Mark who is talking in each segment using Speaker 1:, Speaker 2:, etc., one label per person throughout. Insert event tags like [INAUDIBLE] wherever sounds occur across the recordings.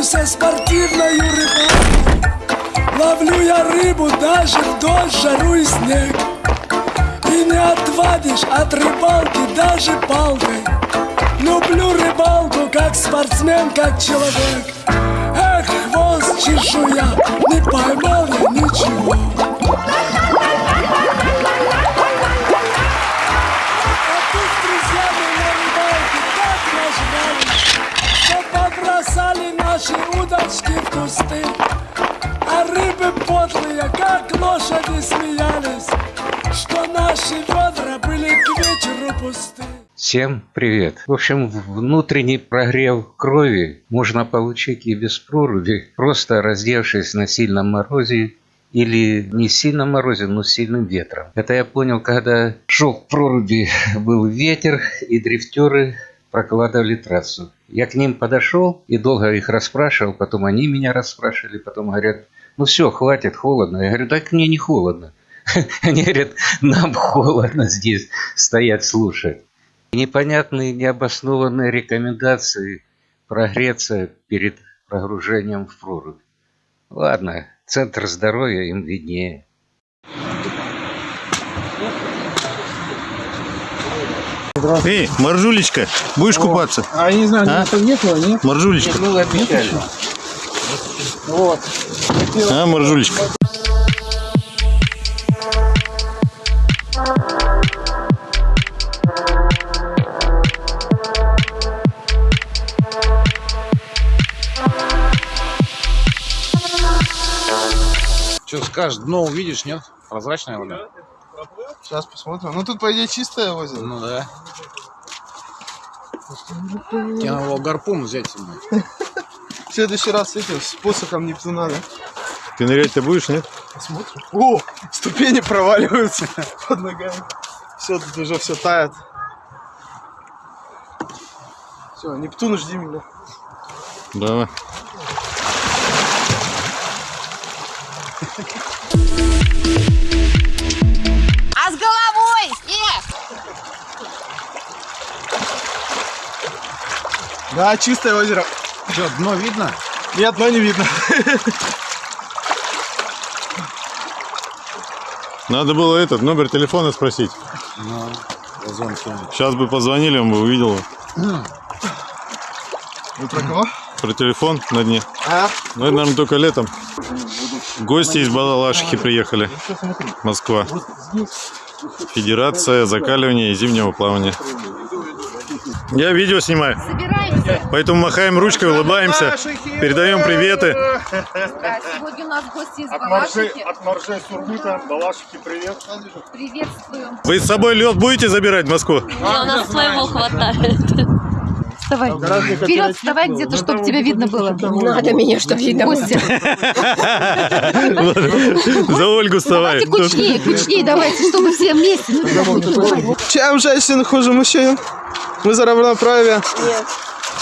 Speaker 1: Занимаюсь я спортивной рыбалкой Ловлю я рыбу даже в дождь, жару и снег И не отвадишь от рыбалки даже палкой. Люблю рыбалку как спортсмен, как человек. Эх, хвост чешуя, не поймал я ничего как лошади смеялись Что наши ведра были к вечеру пусты
Speaker 2: Всем привет! В общем, внутренний прогрев крови можно получить и без проруби, просто раздевшись на сильном морозе или не сильном морозе, но сильным ветром. Это я понял, когда шел к проруби, [LAUGHS] был ветер, и дрифтеры прокладывали трассу. Я к ним подошел и долго их расспрашивал, потом они меня расспрашивали, потом говорят, ну все, хватит, холодно. Я говорю, так мне не холодно. [LAUGHS] Они говорят, нам холодно здесь стоять слушать. Непонятные, необоснованные рекомендации прогреться перед прогружением в прорубь. Ладно, центр здоровья им виднее.
Speaker 3: Эй, Маржулечка, будешь купаться?
Speaker 4: А я не знаю,
Speaker 3: А?
Speaker 4: а? нет, нет?
Speaker 3: Маржулечка,
Speaker 2: Ну, обещали.
Speaker 4: Вот.
Speaker 3: а, Маржулечка.
Speaker 4: Что скажешь, дно увидишь, нет? Прозрачная вода?
Speaker 5: Сейчас посмотрим. Ну тут, по идее, чистое озеро.
Speaker 4: Ну да. Тебе надо было гарпун взять с собой.
Speaker 5: В следующий раз с этим, с посохом Нептуна, да?
Speaker 3: Ты нырять-то будешь, нет?
Speaker 5: Посмотрим. О, ступени проваливаются [LAUGHS] под ногами. Все, тут уже все тает. Все, Нептун, жди меня.
Speaker 3: Давай.
Speaker 6: А с головой? Снег!
Speaker 5: Да, чистое озеро.
Speaker 4: Что, дно видно?
Speaker 5: Нет, но не видно.
Speaker 3: Надо было этот номер телефона спросить.
Speaker 4: Ну.
Speaker 3: Сейчас бы позвонили, он бы увидел
Speaker 5: Вы про кого?
Speaker 3: про телефон на дне.
Speaker 5: А?
Speaker 3: Ну, это, наверное, только летом. Гости из Балалашихи приехали. Москва. Федерация закаливания и зимнего плавания. Я видео снимаю,
Speaker 6: Собираемся.
Speaker 3: Поэтому махаем ручкой, улыбаемся, передаем приветы.
Speaker 6: Да, сегодня у нас гости из Балашихи.
Speaker 5: От Маржей Сургута, Балашики, привет.
Speaker 6: Приветствуем.
Speaker 3: Вы с собой лед будете забирать в Москву?
Speaker 7: У нас своего хватает.
Speaker 6: Вставай. Вперед, вставай где-то, чтобы тебя видно было.
Speaker 7: Надо меня, что видно.
Speaker 6: Костя,
Speaker 3: За Ольгу вставай.
Speaker 6: давайте кучнее, кучнее давайте, чтобы все вместе. Ну,
Speaker 5: Чем женщин хуже мужчин? Мы за равноправие. Нет.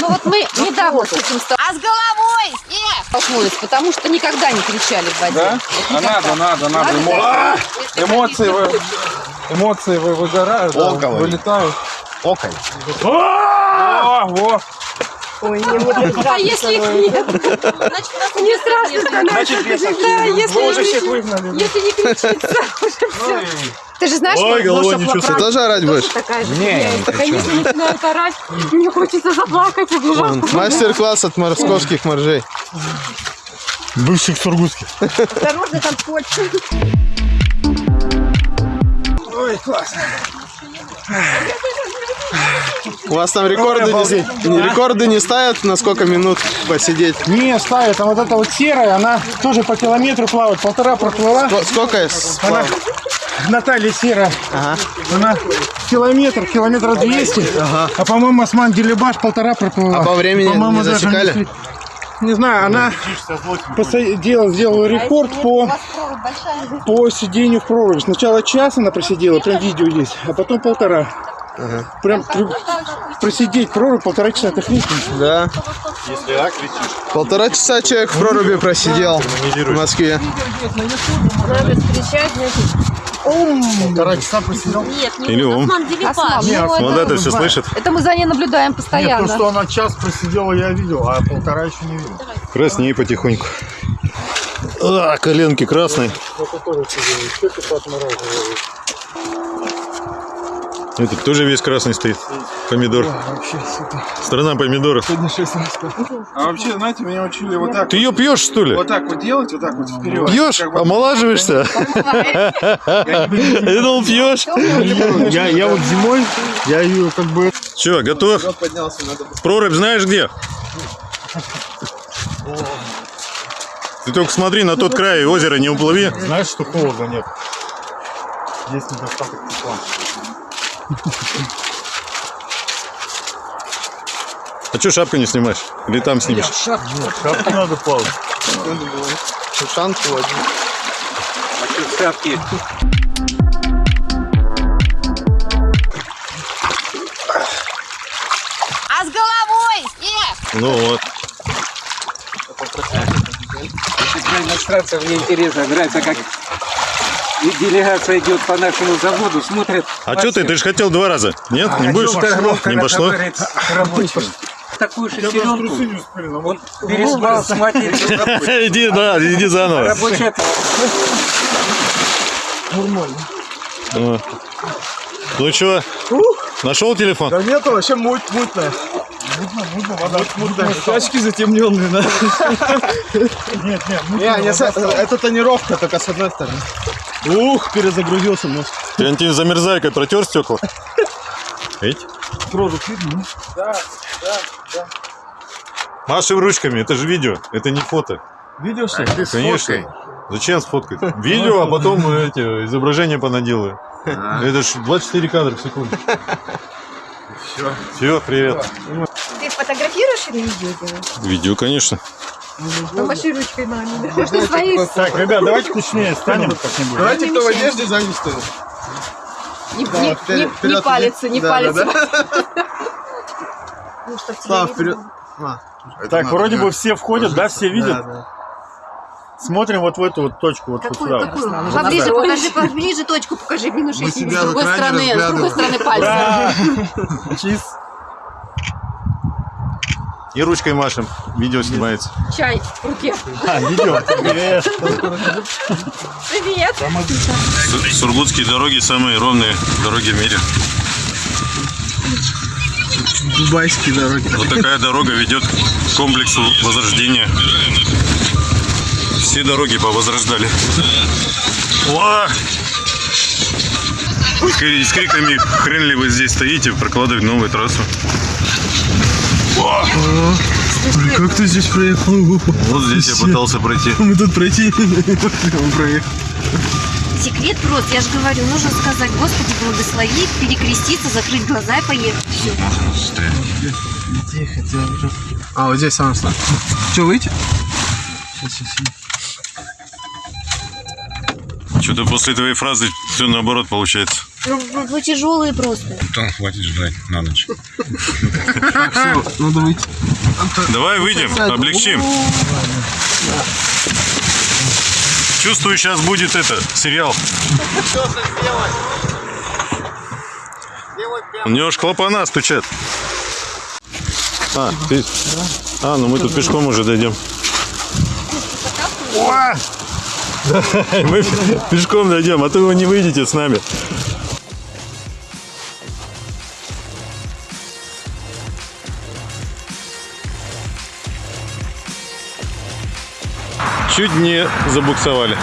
Speaker 6: Ну вот мы недавно с этим стал- А с головой? Столкнулись, потому что никогда не кричали в воде.
Speaker 4: Да? А надо, надо, надо. Эмо- Эмоции, вы, эмоции вы выгорают, вылетают. Околь. О, во.
Speaker 6: А если их нет? Значит, нас не страшно.
Speaker 4: Значит, бесов.
Speaker 6: Да, если
Speaker 4: Вы уже
Speaker 6: не
Speaker 4: всех выгнали.
Speaker 6: Если не кричится, [LAUGHS] уже все. Ты же знаешь,
Speaker 3: Ой,
Speaker 6: что
Speaker 3: головой не чувствую.
Speaker 5: Ты тоже орать будешь?
Speaker 6: такая же
Speaker 4: Не, не кричу.
Speaker 6: если начинают орать, мне хочется заплакать, убежать.
Speaker 5: Вон, Мастер-класс от московских моржей.
Speaker 3: Бывших сургутских.
Speaker 6: Осторожно, там почва.
Speaker 5: У вас там рекорды не, не- рекорды не ставят, на сколько минут посидеть?
Speaker 8: Не, ставят, а вот эта вот серая, она тоже по километру плавает, полтора проплыла.
Speaker 5: Ско- Сколько я сплавал?
Speaker 8: Наталья серая,
Speaker 5: Ага.
Speaker 8: она километр, километра 200, а по-моему Осман Делебаш полтора проплыла.
Speaker 5: А по времени
Speaker 8: По-моему,
Speaker 5: не засекали?
Speaker 8: след- не знаю, она делала, сделала рекорд по, по сидению в проруби. Сначала час она просидела, прям видео есть, а потом полтора. Прям трю- просидеть в прорубь полтора часа, это хрень.
Speaker 5: Да. Полтора часа человек в проруби просидел в Москве.
Speaker 7: Нет, не
Speaker 3: Или ум.
Speaker 7: Осман Делипаш.
Speaker 6: Осман, ну,
Speaker 3: Вот это все слышит.
Speaker 6: Это мы за ней наблюдаем постоянно.
Speaker 8: то, что она час просидела, я видел, а полтора еще не видел.
Speaker 3: Краснее потихоньку. А, коленки красные. Этот тоже весь красный стоит. Помидор. Страна помидоров.
Speaker 4: А вообще, знаете, меня учили вот так.
Speaker 3: Ты ее пьешь, что ли?
Speaker 4: Вот так вот делать, вот так вот вперед.
Speaker 3: Пьешь? Омолаживаешься? [LAUGHS] Я думал, пьешь.
Speaker 8: Я, я вот зимой, я ее как бы...
Speaker 3: Че, готов? Прорубь знаешь где? Ты только смотри на тот край озера, не уплыви.
Speaker 8: Знаешь, что холода нет. Есть недостаток тепла.
Speaker 3: А че шапку не снимаешь? Или там снимешь?
Speaker 8: Шапку надо плавать.
Speaker 5: Шанку один.
Speaker 6: А с головой? Эх!
Speaker 3: Ну вот.
Speaker 2: Демонстрация мне интересно. Нравится, как и делегация идет по нашему заводу, смотрит.
Speaker 3: А что ты? Ты же хотел два раза. Нет? Не будешь? Не пошло?
Speaker 2: Такую шестеренку. Он переспал с матерью. [LAUGHS]
Speaker 3: Иди, да, иди заново.
Speaker 2: Рабочая
Speaker 3: Ну. Ну что, нашел телефон?
Speaker 5: Да нет, вообще муть, мутная. Мутно, мутно, вода мутная. Очки затемненные, да. [LAUGHS]
Speaker 8: Нет, нет, ну,
Speaker 5: Не, не, это тонировка только с одной стороны. Ух, перезагрузился мозг.
Speaker 3: Ты антин замерзайкой протер стекла? Видите?
Speaker 8: прорубь видно, ну?
Speaker 3: Машем ручками, это же видео, это не фото.
Speaker 8: Видео что?
Speaker 3: Конечно. Зачем сфоткать? Видео, а потом эти изображения понаделаю. Это ж 24 кадра в секунду. Все. Все, привет.
Speaker 6: Ты фотографируешь или видео делаешь?
Speaker 3: Видео, конечно.
Speaker 6: Помаши ручкой маме. Ты свои
Speaker 8: Так, ребят, давайте точнее станем как-нибудь.
Speaker 5: Давайте кто в одежде сзади стоит.
Speaker 6: не,
Speaker 5: Да,
Speaker 6: не,
Speaker 5: вперед,
Speaker 6: не, не палится, не
Speaker 5: да,
Speaker 6: палится.
Speaker 5: да,
Speaker 6: Ну,
Speaker 5: Слав, вперед. А,
Speaker 8: Так, вроде бы все входят, да, все
Speaker 5: да,
Speaker 8: видят?
Speaker 5: да.
Speaker 8: Смотрим вот в эту вот точку, вот, вот
Speaker 6: Какую,
Speaker 8: сюда.
Speaker 6: какую? Поближе покажи, поближе точку покажи, минус
Speaker 5: Мы
Speaker 6: 6
Speaker 5: себя
Speaker 6: с другой стороны, с другой стороны пальца.
Speaker 8: Да. Чиз.
Speaker 3: И ручкой машем. Видео снимается.
Speaker 6: Чай в руке.
Speaker 8: А, видео. Привет.
Speaker 6: Привет.
Speaker 3: Су- Сургутские дороги самые ровные дороги в мире.
Speaker 5: Дубайские дороги.
Speaker 3: Вот такая дорога ведет к комплексу возрождения. Все дороги повозрождали. И с криками «Хрен ли вы здесь стоите?» прокладывать новую трассу.
Speaker 5: Как ты здесь проехал?
Speaker 3: Вот здесь я пытался пройти.
Speaker 5: Мы тут пройти. Проехал.
Speaker 7: Секрет прост, я же говорю, нужно сказать, Господи, благослови, перекреститься, закрыть глаза и поехать. Все.
Speaker 5: Тихо, тихо. А, вот здесь сам стал. Че, выйти?
Speaker 3: Что-то после твоей фразы все наоборот получается.
Speaker 7: Ну, вы, вы тяжелые просто.
Speaker 3: Там хватит ждать на ночь.
Speaker 5: Надо выйти.
Speaker 3: Давай выйдем, облегчим. Чувствую, сейчас будет это, сериал. У него ж клапана стучат. А, ты... А, ну мы тут пешком уже дойдем. О! [LAUGHS] Мы пешком дойдем, а то вы не выйдете с нами. Чуть не забуксовали.